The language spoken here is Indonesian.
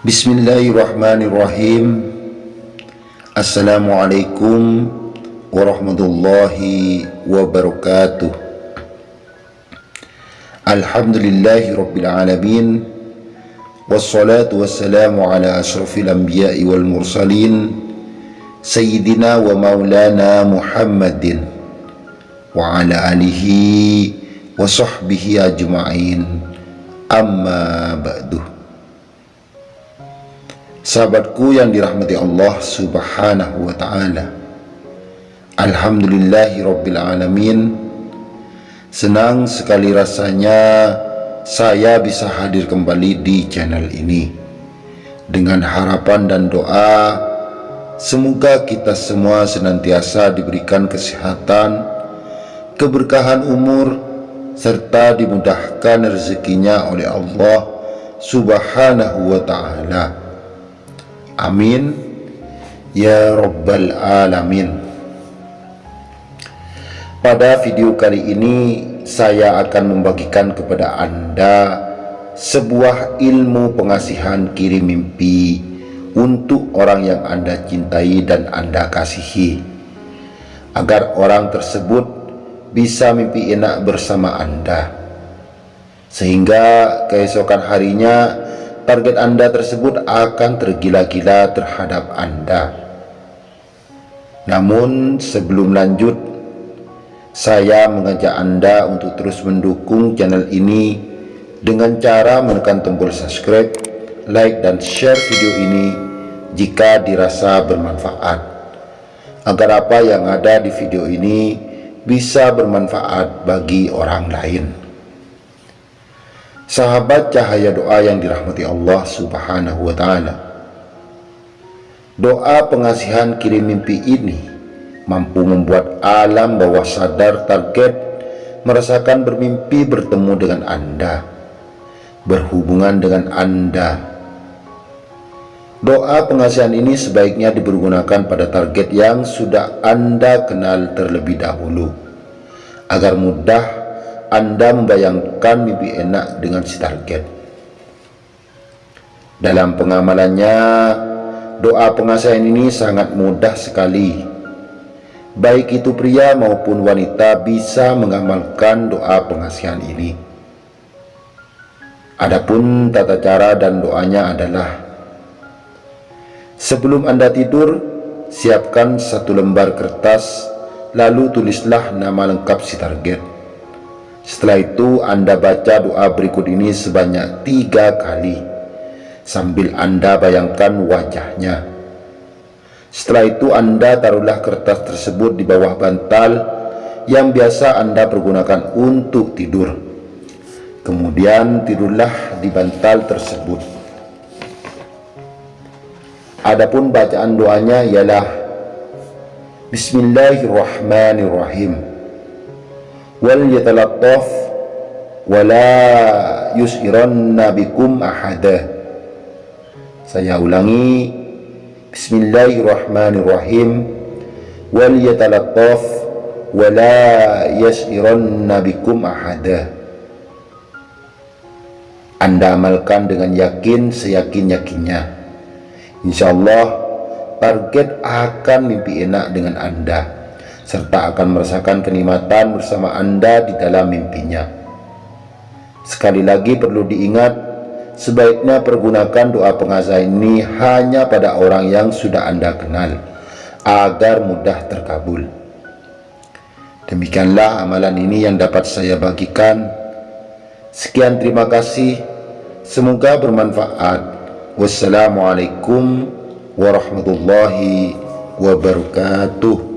بسم الله الرحمن الرحيم السلام عليكم ورحمة الله وبركاته الحمد لله رب العالمين والصلاة والسلام على أشرف الأنبياء والمرسلين سيدنا ومولانا محمد وعلى آله وصحبه أجمعين أما بعده Sahabatku yang dirahmati Allah subhanahu wa ta'ala. Alhamdulillahi rabbil alamin. Senang sekali rasanya saya bisa hadir kembali di channel ini. Dengan harapan dan doa Semoga kita semua senantiasa diberikan kesehatan Keberkahan umur Serta dimudahkan rezekinya oleh Allah subhanahu wa ta'ala Amin. Ya Rabbal Alamin. Pada video kali ini saya akan membagikan kepada Anda sebuah ilmu pengasihan kirim mimpi untuk orang yang Anda cintai dan Anda kasihi. Agar orang tersebut bisa mimpi enak bersama Anda. Sehingga keesokan harinya target Anda tersebut akan tergila-gila terhadap Anda. Namun sebelum lanjut, saya mengajak Anda untuk terus mendukung channel ini dengan cara menekan tombol subscribe, like, dan share video ini jika dirasa bermanfaat. Agar apa yang ada di video ini bisa bermanfaat bagi orang lain. Sahabat cahaya doa yang dirahmati Allah subhanahu wa ta'ala. Doa pengasihan kirim mimpi ini Mampu membuat alam bawah sadar target Merasakan bermimpi bertemu dengan Anda Berhubungan dengan Anda. Doa pengasihan ini sebaiknya dipergunakan pada target yang sudah Anda kenal terlebih dahulu Agar mudah anda membayangkan mimpi enak dengan si target. Dalam pengamalannya, doa pengasihan ini sangat mudah sekali. Baik itu pria maupun wanita bisa mengamalkan doa pengasihan ini. Adapun tata cara dan doanya adalah Sebelum Anda tidur, siapkan satu lembar kertas, lalu tulislah nama lengkap si target. Setelah itu Anda baca doa berikut ini sebanyak tiga kali. Sambil Anda bayangkan wajahnya. Setelah itu Anda taruhlah kertas tersebut di bawah bantal Yang biasa Anda pergunakan untuk tidur. Kemudian tidurlah di bantal tersebut. Adapun bacaan doanya ialah Bismillahirrahmanirrahim wal yatalattaf wala yus'iranna bikum ahada. Saya ulangi bismillahirrahmanirrahim. Wal yatalattaf wala yus'iranna bikum ahada. Anda amalkan dengan yakin seyakin-yakinnya insyaallah target akan mimpi enak dengan anda serta akan merasakan kenikmatan bersama Anda di dalam mimpinya. Sekali lagi perlu diingat, sebaiknya pergunakan doa pengasah ini hanya pada orang yang sudah Anda kenal, agar mudah terkabul. Demikianlah amalan ini yang dapat saya bagikan. Sekian terima kasih, semoga bermanfaat. Wassalamualaikum warahmatullahi wabarakatuh.